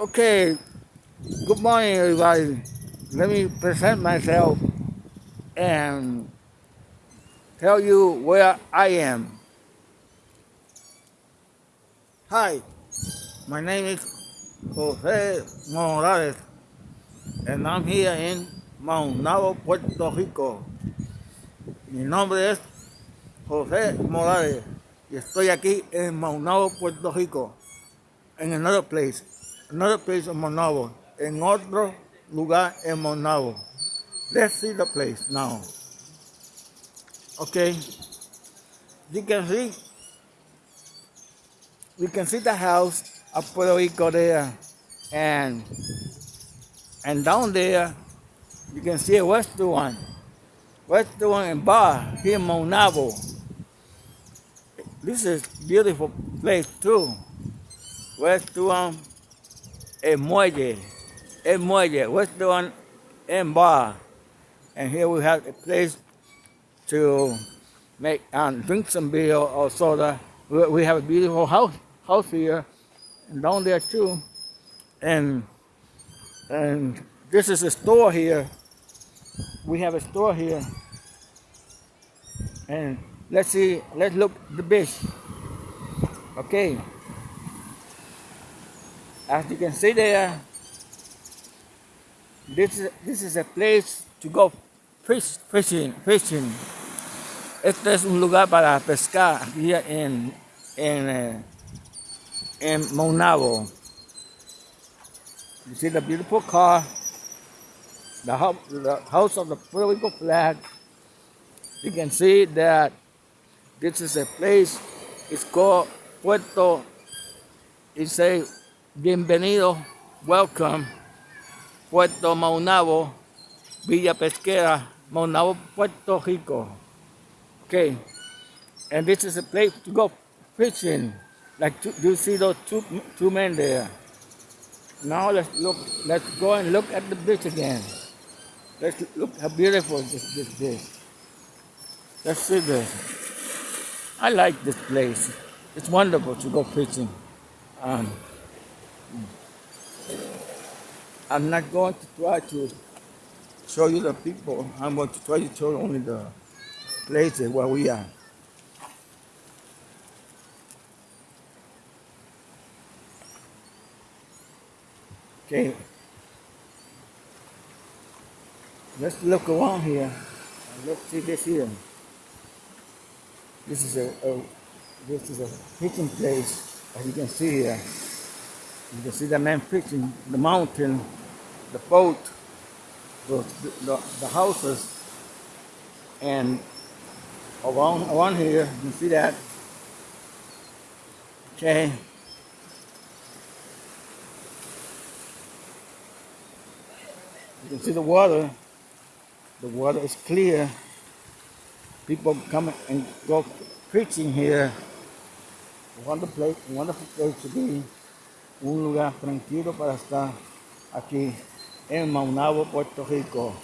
Okay, good morning, everybody. Let me present myself and tell you where I am. Hi, my name is Jose Morales, and I'm here in Maunabo, Puerto Rico. Mi nombre es José Morales y estoy aquí en Maunabo, Puerto Rico. In another place, another place in Maunabo, en otro lugar en Maunabo. Let's see the place now. Okay, you can see, you can see the house of Puerto Rico there, and and down there you can see a restaurant, restaurant and bar here in Maunabo. This is beautiful place too. Restaurant and muelle, and muelle, restaurant and bar. And here we have a place to make um, drink some beer or soda. We we have a beautiful house house here, and down there too. And and this is a store here. We have a store here. And let's see, let's look the beach. Okay. As you can see there, this is, this is a place to go fish, fishing, fishing. Este es un lugar para pescar aquí en, en, eh, en Maunabo. You see the beautiful car, the house, the house of the Puerto Rico flag. You can see that this is a place, it's called Puerto, it say, bienvenido, welcome, Puerto Maunabo, Villa Pesquera, Maunabo, Puerto Rico. Okay, and this is a place to go fishing. Like two, you see those two two men there. Now let's look. Let's go and look at the beach again. Let's look how beautiful this this is. Let's see this. I like this place. It's wonderful to go fishing. Um, I'm not going to try to show you the people. I'm going to try to show only the places where we are. Okay. Let's look around here. Let's see this here. This is a, a this is a fishing place, as you can see here. You can see the man fishing, the mountain, the boat, the, the, the houses, and around around here, you can see that. Okay. You can see the water. The water is clear. People come and go fishing here. Wonderful place, wonderful place to be. Un lugar tranquilo para estar aquí en Maunabo, Puerto Rico.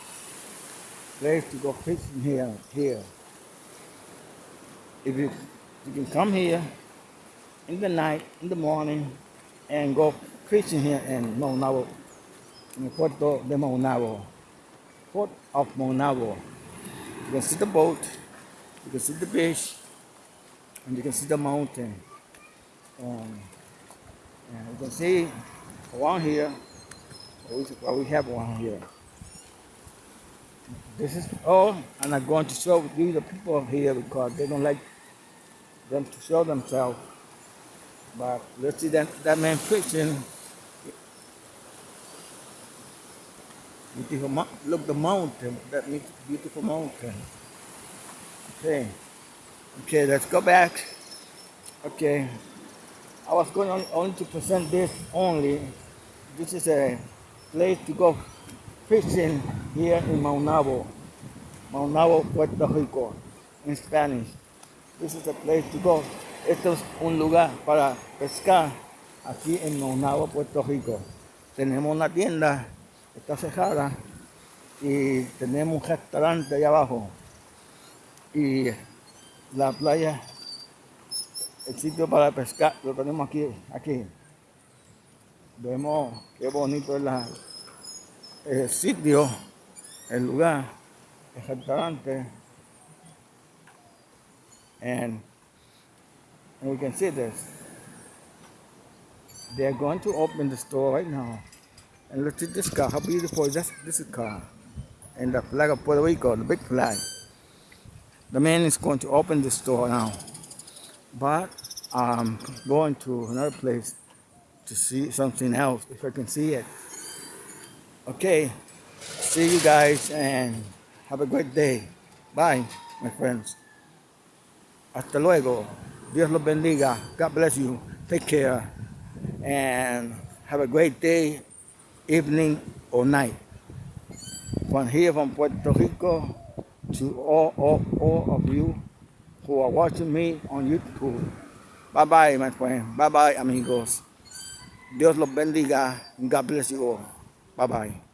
Place to go fishing here. Here. If you you can come here in the night, in the morning, and go fishing here in Maunabo, in Puerto de Maunabo, Port of Maunabo. You can see the boat, you can see the beach, and you can see the mountain. Um, and you can see around here, what we, have around here. This is and I'm not going to show these the people here because they don't like them to show themselves. But let's see that, that man fishing. Beautiful, look the mountain. That beautiful mountain. Okay. Okay, let's go back. Okay. I was going on, to present this only. This is a place to go fishing here in Maunabo. Maunabo, Puerto Rico, in Spanish. This is a place to go. Esto es un lugar para pescar aquí en Maunabo, Puerto Rico. Tenemos una tienda, está cerrada, y tenemos un restaurante allá abajo. Y la playa, el sitio para pescar, lo tenemos aquí, aquí. vemos qué bonito es la, el sitio, el lugar, el restaurante. And, we can see this. They're going to open the store right now. And look at this car, how beautiful is this, this car. And the flag of Puerto Rico, the big flag. The man is going to open the store now. But I'm going to another place to see something else, if I can see it. Okay, see you guys and have a great day. Bye, my friends. Hasta luego. Dios los bendiga. God bless you. Take care. And have a great day, evening, or night. From here from Puerto Rico to all, all, all of you who are watching me on YouTube. Bye bye, my friend. Bye bye, amigos. Dios los bendiga. God bless you all. Bye bye.